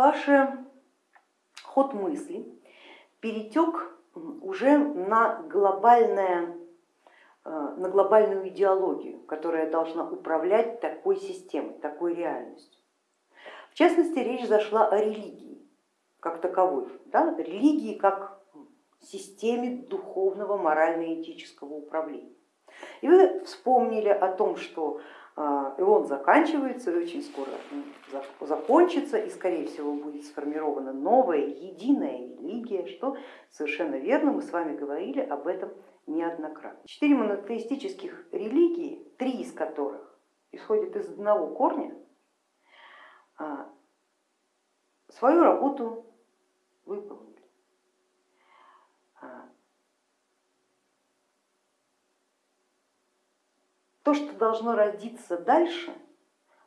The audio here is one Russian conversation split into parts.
ваш ход мысли перетек уже на, глобальное, э, на глобальную идеологию, которая должна управлять такой системой, такой реальностью. В частности, речь зашла о религии как таковой, да? религии как системе духовного морально-этического управления. И вы вспомнили о том, что и он заканчивается, и очень скоро закончится, и скорее всего будет сформирована новая единая религия, что совершенно верно, мы с вами говорили об этом неоднократно. Четыре монотеистических религии, три из которых исходят из одного корня, а, свою работу выполнили. То, что должно родиться дальше,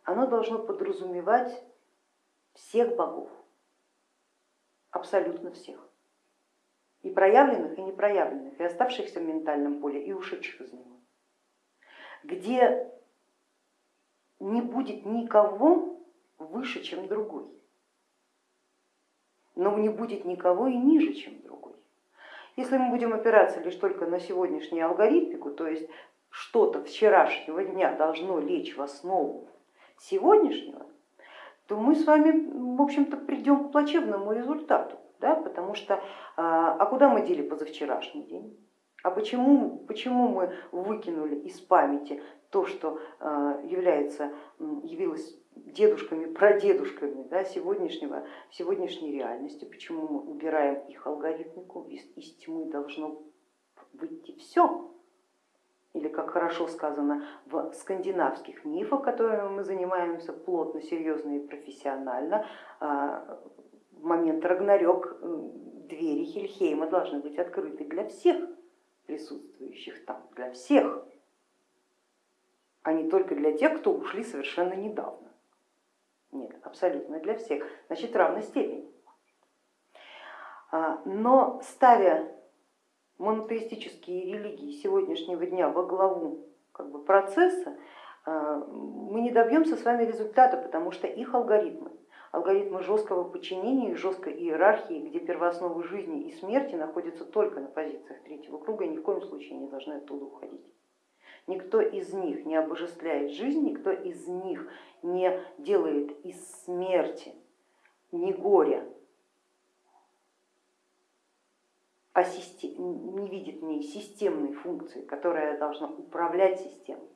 оно должно подразумевать всех богов, абсолютно всех, и проявленных, и непроявленных, и оставшихся в ментальном поле, и ушедших из него, где не будет никого выше, чем другой, но не будет никого и ниже, чем другой. Если мы будем опираться лишь только на сегодняшнюю алгоритмику, то есть что-то вчерашнего дня должно лечь в основу сегодняшнего, то мы с вами, в общем-то, придем к плачевному результату, да? потому что, а, а куда мы дели позавчерашний день? А почему, почему мы выкинули из памяти то, что а, является, явилось дедушками, прадедушками да, сегодняшнего, сегодняшней реальности, почему мы убираем их алгоритмику, из, из тьмы должно выйти все, или как хорошо сказано в скандинавских мифах, которыми мы занимаемся плотно, серьезно и профессионально, а, в момент Рагнарёк двери Хельхейма должны быть открыты для всех присутствующих там, для всех, а не только для тех, кто ушли совершенно недавно. Нет, абсолютно для всех, значит равной степени. А, но ставя монотеистические религии сегодняшнего дня во главу как бы, процесса, э, мы не добьемся с вами результата, потому что их алгоритмы, алгоритмы жесткого подчинения и жесткой иерархии, где первоосновы жизни и смерти находятся только на позициях третьего круга ни в коем случае не должны оттуда уходить. Никто из них не обожествляет жизнь, никто из них не делает из смерти ни горя, а не видит в ней системной функции, которая должна управлять системой,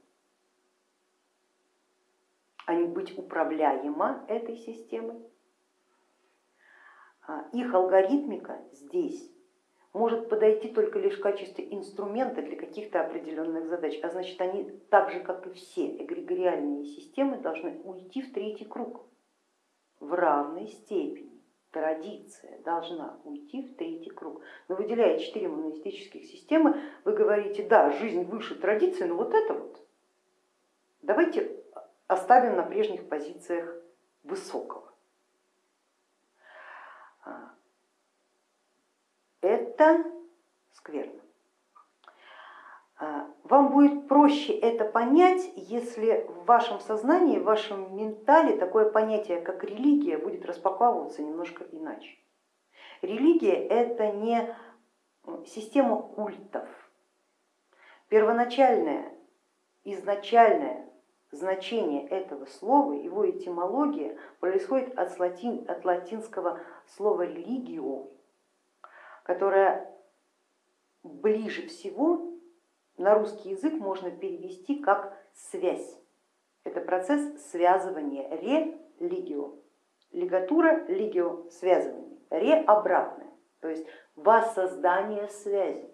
а не быть управляема этой системой. А их алгоритмика здесь может подойти только лишь в качестве инструмента для каких-то определенных задач, а значит они так же, как и все эгрегориальные системы, должны уйти в третий круг в равной степени традиция должна уйти в третий круг. Но выделяя четыре монолитических системы, вы говорите, да, жизнь выше традиции, но вот это вот давайте оставим на прежних позициях высокого. А, это скверно. А, вам будет проще это понять, если в вашем сознании, в вашем ментале такое понятие, как религия, будет распаковываться немножко иначе. Религия это не система культов. Первоначальное, изначальное значение этого слова, его этимология происходит от, латин, от латинского слова религио, которое ближе всего на русский язык можно перевести как связь. Это процесс связывания, ре-лигио. Лигатура, лигио, связывание, ре обратное, то есть воссоздание связи.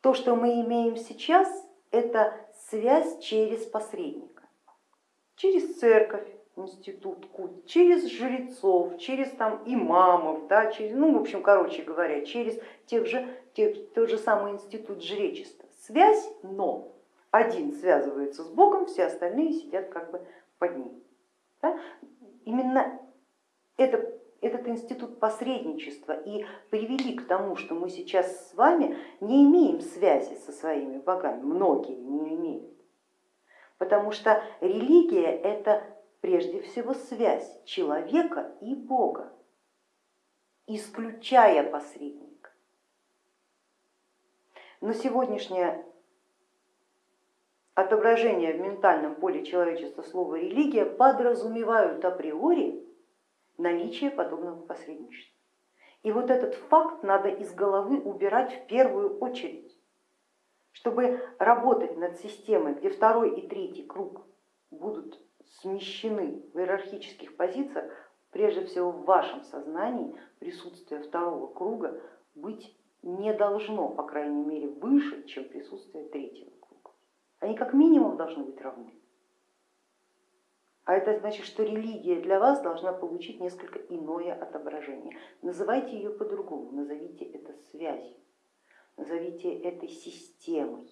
То, что мы имеем сейчас, это связь через посредника, через церковь, институт культ, через жрецов, через там имамов, да, через, ну, в общем, короче говоря, через тех же, тех, тот же самый институт жречества. Связь, но один связывается с Богом, все остальные сидят как бы под ним. Да? Именно это, этот институт посредничества и привели к тому, что мы сейчас с вами не имеем связи со своими богами, многие не имеют, потому что религия это прежде всего связь человека и Бога, исключая посредника. Но сегодняшнее отображение в ментальном поле человечества слова религия подразумевают априори наличие подобного посредничества. И вот этот факт надо из головы убирать в первую очередь, чтобы работать над системой, где второй и третий круг будут смещены в иерархических позициях, прежде всего в вашем сознании присутствие второго круга быть не должно, по крайней мере, выше, чем присутствие третьего круга. Они как минимум должны быть равны. А это значит, что религия для вас должна получить несколько иное отображение. Называйте ее по-другому, назовите это связью, назовите это системой,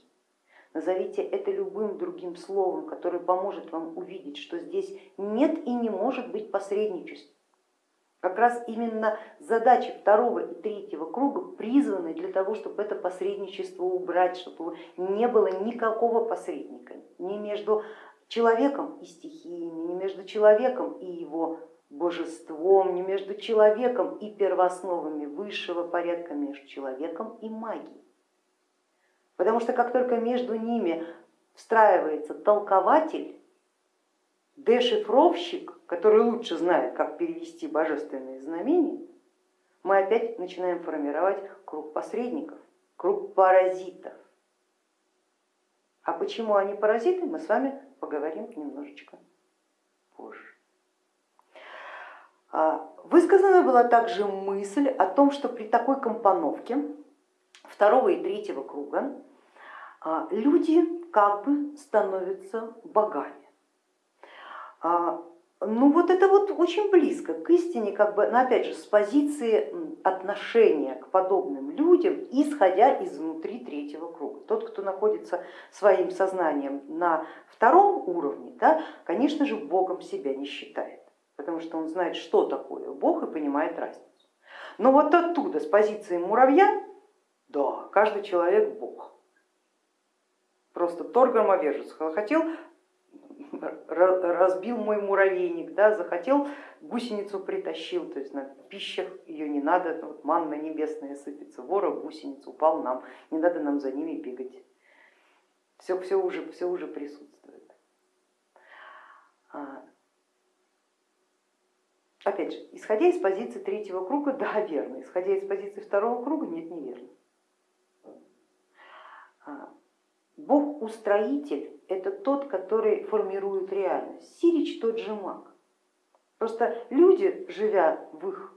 назовите это любым другим словом, которое поможет вам увидеть, что здесь нет и не может быть посредничества. Как раз именно задачи второго и третьего круга призваны для того, чтобы это посредничество убрать, чтобы не было никакого посредника ни между человеком и стихиями, не между человеком и его божеством, не между человеком и первоосновами высшего порядка, между человеком и магией. Потому что как только между ними встраивается толкователь, дешифровщик, который лучше знает, как перевести божественные знамения, мы опять начинаем формировать круг посредников, круг паразитов. А почему они паразиты, мы с вами поговорим немножечко позже. А, высказана была также мысль о том, что при такой компоновке второго и третьего круга а, люди как бы становятся богами. А, ну вот это вот очень близко к истине, как бы, но опять же с позиции отношения к подобным людям, исходя из внутри третьего круга. Тот, кто находится своим сознанием на втором уровне, да, конечно же, Богом себя не считает, потому что он знает, что такое Бог и понимает разницу. Но вот оттуда, с позиции муравья, да, каждый человек Бог. Просто Тор громовержец хотел разбил мой муравейник, да, захотел, гусеницу притащил, то есть на пищах ее не надо, вот манна небесная сыпется, вора гусеница упал нам, не надо нам за ними бегать. Все, все, уже, все уже присутствует. А, опять же, исходя из позиции третьего круга, да, верно, исходя из позиции второго круга, нет, неверно. А, Бог-устроитель это тот, который формирует реальность. Сирич тот же маг. Просто люди, живя в их,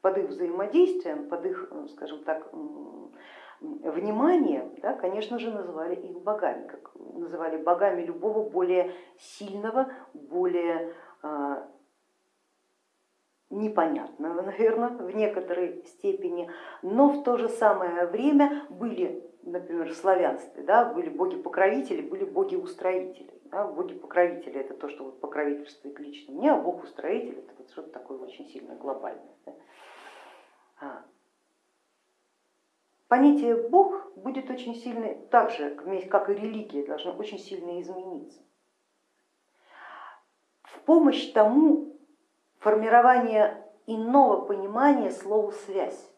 под их взаимодействием, под их, ну, скажем так, вниманием, да, конечно же, называли их богами, как называли богами любого более сильного, более а, непонятного, наверное, в некоторой степени, но в то же самое время были например, в славянстве да, были боги-покровители, были боги-устроители. Да, боги-покровители это то, что вот покровительствует лично мне, а бог-устроитель это вот что-то такое очень сильно глобальное. Да. А. Понятие Бог будет очень сильно, так же, как и религия, должно очень сильно измениться. В помощь тому формирование иного понимания слова связь.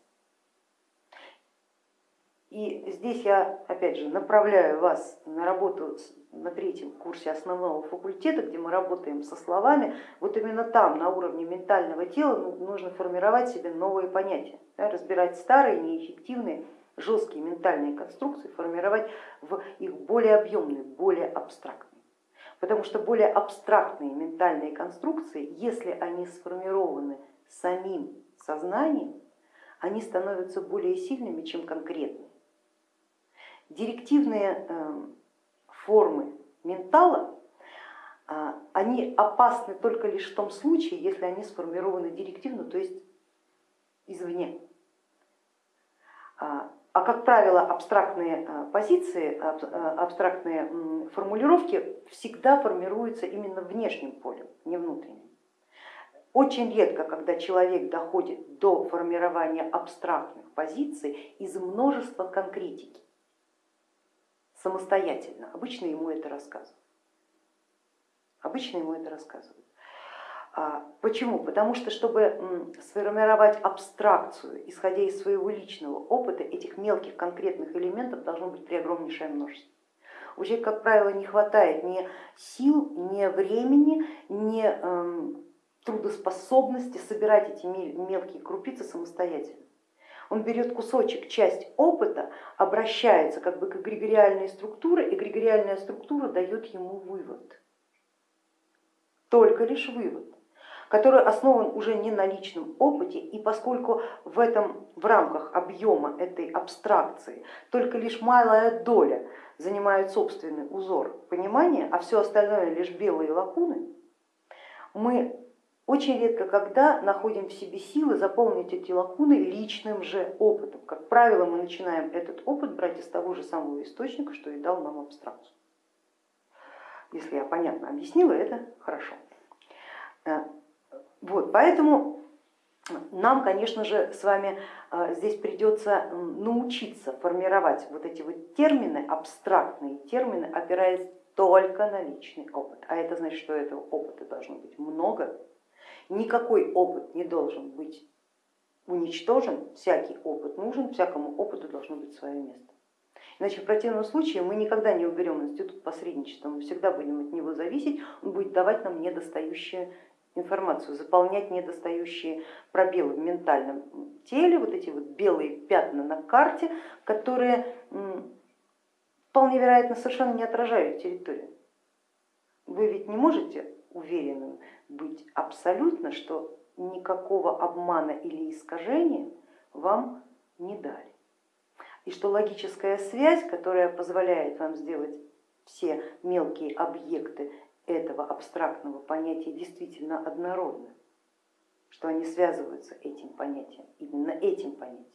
И здесь я, опять же, направляю вас на работу на третьем курсе основного факультета, где мы работаем со словами. Вот именно там, на уровне ментального тела, ну, нужно формировать себе новые понятия, да, разбирать старые, неэффективные, жесткие ментальные конструкции, формировать в их более объемные, более абстрактные. Потому что более абстрактные ментальные конструкции, если они сформированы самим сознанием, они становятся более сильными, чем конкретные. Директивные эм, формы ментала, а, они опасны только лишь в том случае, если они сформированы директивно, то есть извне. А, а как правило, абстрактные а, позиции, абстрактные формулировки всегда формируются именно внешним полем, не внутренним. Очень редко, когда человек доходит до формирования абстрактных позиций из множества конкретики самостоятельно. Обычно ему это рассказывают. Обычно ему это рассказывают. А, почему? Потому что, чтобы сформировать абстракцию, исходя из своего личного опыта, этих мелких конкретных элементов должно быть преогромнейшее множество. У человека, как правило, не хватает ни сил, ни времени, ни эм, трудоспособности собирать эти мелкие крупицы самостоятельно. Он берет кусочек, часть опыта, обращается как бы к эгрегориальной структуре, и эгрегориальная структура дает ему вывод. Только лишь вывод который основан уже не на личном опыте, и поскольку в, этом, в рамках объема этой абстракции только лишь малая доля занимает собственный узор понимания, а все остальное лишь белые лакуны, мы очень редко когда находим в себе силы заполнить эти лакуны личным же опытом. Как правило, мы начинаем этот опыт брать из того же самого источника, что и дал нам абстракцию. Если я понятно объяснила, это хорошо. Э, вот, поэтому нам, конечно же, с вами а, здесь придется научиться формировать вот эти вот термины, абстрактные термины, опираясь только на личный опыт. А это значит, что этого опыта должно быть много. Никакой опыт не должен быть уничтожен, всякий опыт нужен, всякому опыту должно быть свое место. Иначе в противном случае мы никогда не уберем институт посредничества, мы всегда будем от него зависеть, он будет давать нам недостающие информацию, заполнять недостающие пробелы в ментальном теле, вот эти вот белые пятна на карте, которые вполне вероятно совершенно не отражают территорию. Вы ведь не можете уверенным быть абсолютно, что никакого обмана или искажения вам не дали. И что логическая связь, которая позволяет вам сделать все мелкие объекты этого абстрактного понятия действительно однородны, что они связываются этим понятием, именно этим понятием.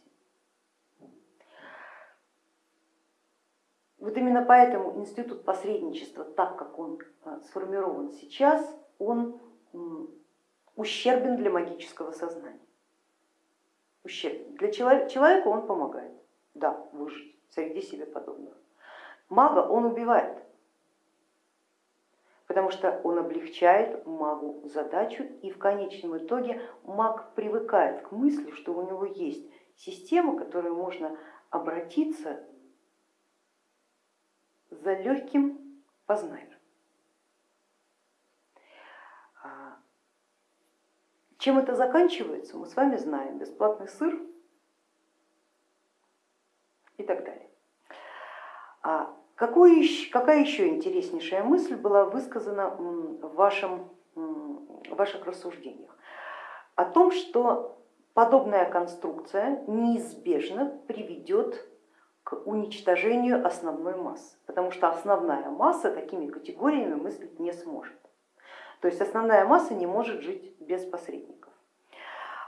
Вот именно поэтому институт посредничества, так как он а, сформирован сейчас, он ущербен для магического сознания. Ущербен. Для человека он помогает, да, выжить среди себе подобных. Мага он убивает, потому что он облегчает магу задачу и в конечном итоге маг привыкает к мысли, что у него есть система, к которой можно обратиться за легким познанием. А, чем это заканчивается, мы с вами знаем. Бесплатный сыр и так далее. А какой, какая еще интереснейшая мысль была высказана в, вашем, в ваших рассуждениях? О том, что подобная конструкция неизбежно приведет к уничтожению основной массы, потому что основная масса такими категориями мыслить не сможет. То есть основная масса не может жить без посредников.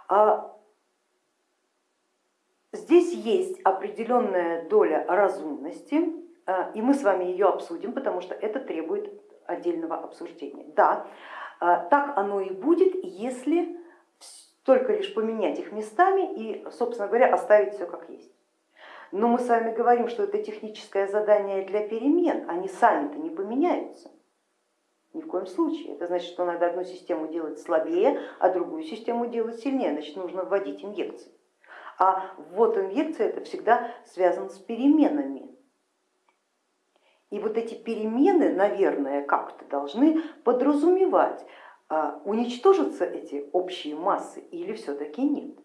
А здесь есть определенная доля разумности, а, и мы с вами ее обсудим, потому что это требует отдельного обсуждения. Да, а, так оно и будет, если только лишь поменять их местами и, собственно говоря, оставить все как есть. Но мы с вами говорим, что это техническое задание для перемен, они сами-то не поменяются. Ни в коем случае. Это значит, что надо одну систему делать слабее, а другую систему делать сильнее, значит нужно вводить инъекции. А ввод инъекции это всегда связан с переменами. И вот эти перемены, наверное, как-то должны подразумевать, а, уничтожатся эти общие массы или все-таки нет.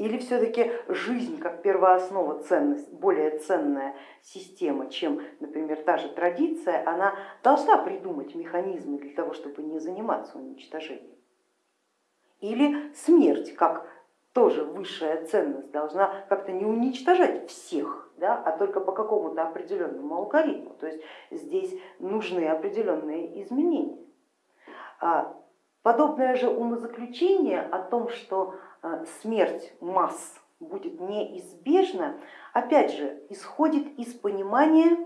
Или все-таки жизнь как первооснова ценность, более ценная система, чем, например, та же традиция, она должна придумать механизмы для того, чтобы не заниматься уничтожением. Или смерть как тоже высшая ценность должна как-то не уничтожать всех, да, а только по какому-то определенному алгоритму. То есть здесь нужны определенные изменения. А подобное же умозаключение о том, что смерть масс будет неизбежна, опять же, исходит из понимания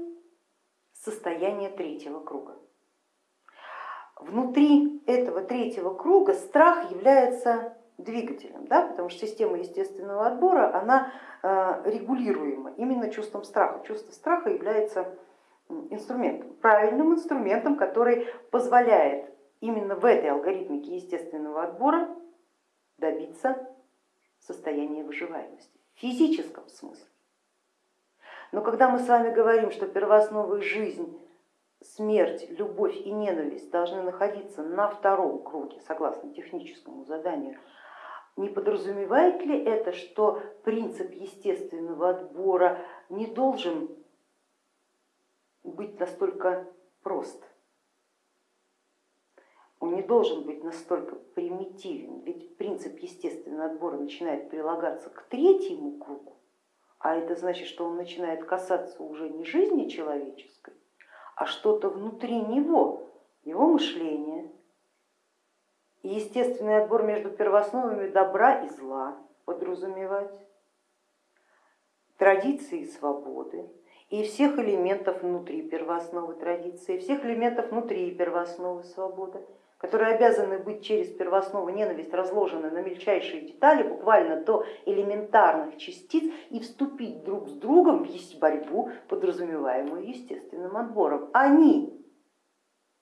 состояния третьего круга. Внутри этого третьего круга страх является двигателем, да, потому что система естественного отбора она э, регулируема именно чувством страха. Чувство страха является инструментом, правильным инструментом, который позволяет именно в этой алгоритмике естественного отбора добиться состояния выживаемости в физическом смысле. Но когда мы с вами говорим, что первоосновы жизнь, смерть, любовь и ненависть должны находиться на втором круге, согласно техническому заданию, не подразумевает ли это, что принцип естественного отбора не должен быть настолько прост? Он не должен быть настолько примитивен, ведь принцип естественного отбора начинает прилагаться к третьему кругу, а это значит, что он начинает касаться уже не жизни человеческой, а что-то внутри него, его мышления. И естественный отбор между первоосновами добра и зла подразумевать, традиции и свободы, и всех элементов внутри первоосновы традиции, всех элементов внутри первоосновы свободы которые обязаны быть через первооснову ненависть разложены на мельчайшие детали, буквально до элементарных частиц, и вступить друг с другом в борьбу, подразумеваемую естественным отбором. Они,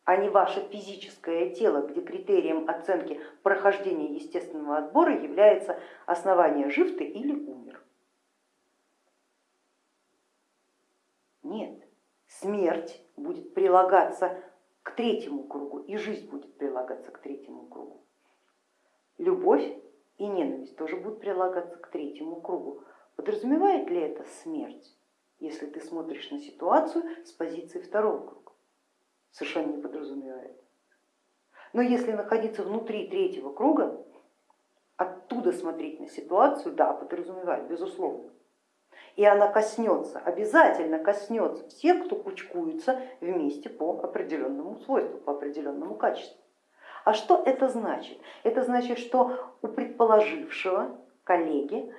а не ваше физическое тело, где критерием оценки прохождения естественного отбора является основание жив ты или умер. Нет, смерть будет прилагаться к третьему кругу, и жизнь будет прилагаться к третьему кругу. Любовь и ненависть тоже будут прилагаться к третьему кругу. Подразумевает ли это смерть, если ты смотришь на ситуацию с позиции второго круга? Совершенно не подразумевает. Но если находиться внутри третьего круга, оттуда смотреть на ситуацию, да, подразумевает, безусловно и она коснется, обязательно коснется всех, кто кучкуется вместе по определенному свойству, по определенному качеству. А что это значит? Это значит, что у предположившего коллеги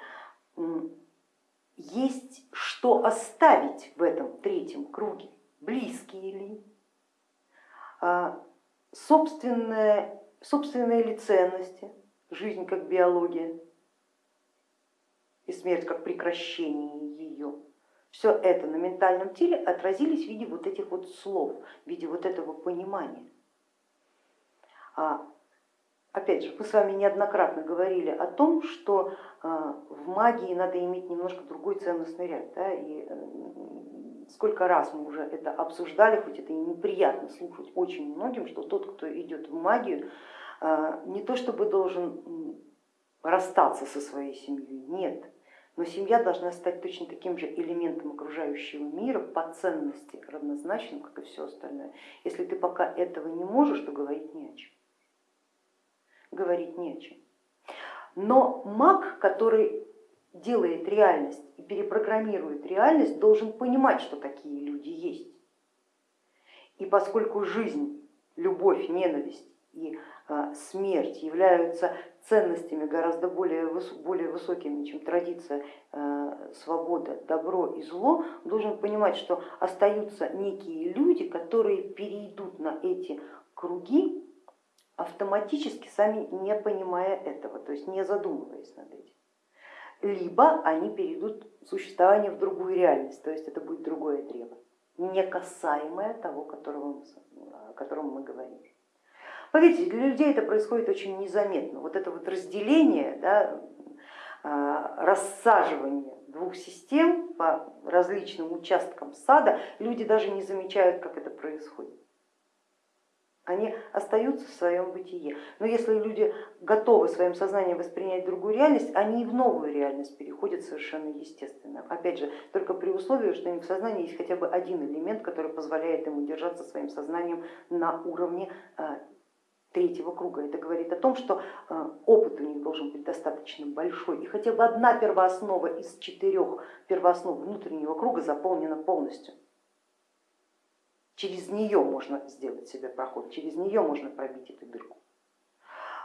есть что оставить в этом третьем круге, близкие ли, а, собственные, собственные ли ценности, жизнь как биология, смерть как прекращение ее. Все это на ментальном теле отразились в виде вот этих вот слов, в виде вот этого понимания. А, опять же, мы с вами неоднократно говорили о том, что а, в магии надо иметь немножко другой ценностный ряд. Да, и сколько раз мы уже это обсуждали, хоть это и неприятно слушать очень многим, что тот, кто идет в магию, а, не то чтобы должен расстаться со своей семьей, нет, но семья должна стать точно таким же элементом окружающего мира по ценности равнозначным, как и все остальное. Если ты пока этого не можешь, то говорить не о чем. Говорить не о чем. Но маг, который делает реальность и перепрограммирует реальность, должен понимать, что такие люди есть. И поскольку жизнь, любовь, ненависть и а, смерть являются ценностями гораздо более, более высокими, чем традиция, а, свобода, добро и зло, должен понимать, что остаются некие люди, которые перейдут на эти круги автоматически, сами не понимая этого, то есть не задумываясь над этим. Либо они перейдут в существование в другую реальность, то есть это будет другое древо, не касаемое того, о котором мы говорим. Поверьте, для людей это происходит очень незаметно. Вот это вот разделение, да, а, рассаживание двух систем по различным участкам сада, люди даже не замечают, как это происходит. Они остаются в своем бытие. Но если люди готовы своим сознанием воспринять другую реальность, они и в новую реальность переходят совершенно естественно. Опять же, только при условии, что них в сознании есть хотя бы один элемент, который позволяет им удержаться своим сознанием на уровне а, третьего круга. Это говорит о том, что э, опыт у них должен быть достаточно большой, и хотя бы одна первооснова из четырех первооснов внутреннего круга заполнена полностью. Через нее можно сделать себе проход, через нее можно пробить эту дырку.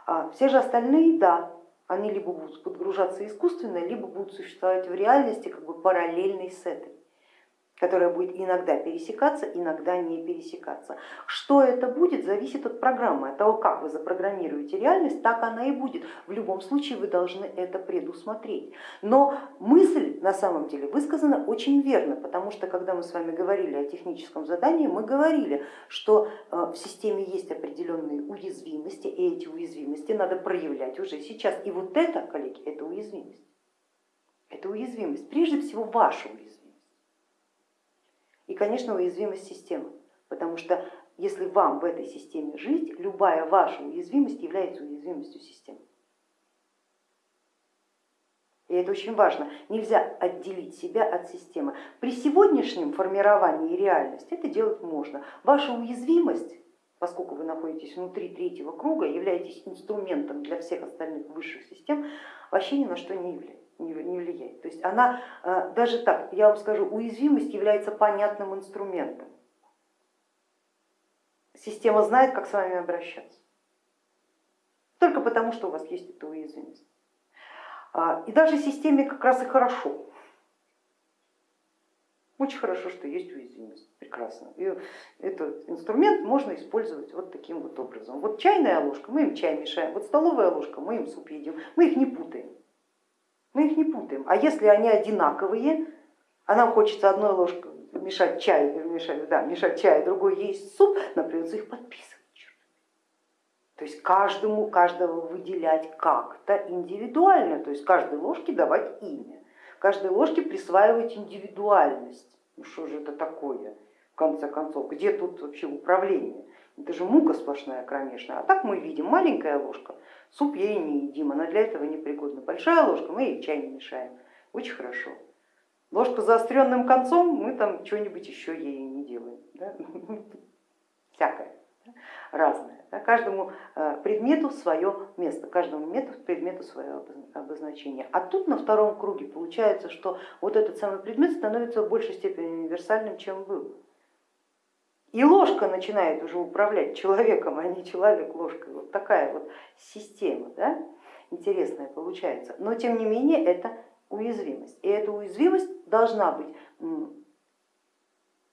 А все же остальные, да, они либо будут подгружаться искусственно, либо будут существовать в реальности как бы параллельной с этой. Которая будет иногда пересекаться, иногда не пересекаться. Что это будет, зависит от программы, от того, как вы запрограммируете реальность, так она и будет. В любом случае вы должны это предусмотреть. Но мысль на самом деле высказана очень верно, потому что когда мы с вами говорили о техническом задании, мы говорили, что э, в системе есть определенные уязвимости, и эти уязвимости надо проявлять уже сейчас. И вот это, коллеги, это уязвимость. Это уязвимость, прежде всего ваша уязвимость. И, конечно, уязвимость системы, потому что если вам в этой системе жить, любая ваша уязвимость является уязвимостью системы. И это очень важно. Нельзя отделить себя от системы. При сегодняшнем формировании реальности это делать можно. Ваша уязвимость, поскольку вы находитесь внутри третьего круга, являетесь инструментом для всех остальных высших систем, вообще ни на что не является не влияет. То есть она, э, даже так, я вам скажу, уязвимость является понятным инструментом. Система знает, как с вами обращаться. Только потому, что у вас есть эта уязвимость. А, и даже системе как раз и хорошо. Очень хорошо, что есть уязвимость, прекрасно. И этот инструмент можно использовать вот таким вот образом. Вот чайная ложка, мы им чай мешаем, вот столовая ложка, мы им суп едим, мы их не путаем. Мы их не путаем. А если они одинаковые, а нам хочется одной ложкой мешать чай, мешать, да, мешать чай, другой есть суп, нам придется их подписывать. То есть каждому, каждого выделять как-то индивидуально, то есть каждой ложке давать имя, каждой ложке присваивать индивидуальность. Ну что же это такое, в конце концов, где тут вообще управление? Это же мука сплошная кромешная. А так мы видим, маленькая ложка, суп ей не едим, она для этого не пригодна. Большая ложка, мы ей чай не мешаем. Очень хорошо. Ложка заостренным концом, мы там что-нибудь еще ей не делаем. Да? Всякое, разное. Да? Каждому э, предмету свое место, каждому предмету свое обозначение. А тут на втором круге получается, что вот этот самый предмет становится в большей степени универсальным, чем был. И ложка начинает уже управлять человеком, а не человек ложкой. Вот такая вот система да? интересная получается. Но тем не менее это уязвимость. И эта уязвимость должна быть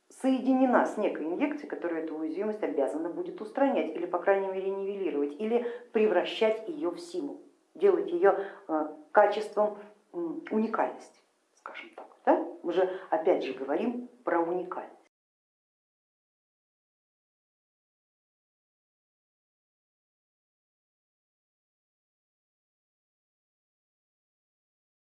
соединена с некой инъекцией, которая эту уязвимость обязана будет устранять или, по крайней мере, нивелировать, или превращать ее в силу, делать ее э, качеством уникальности, скажем так. Да? Мы же опять же говорим про уникальность.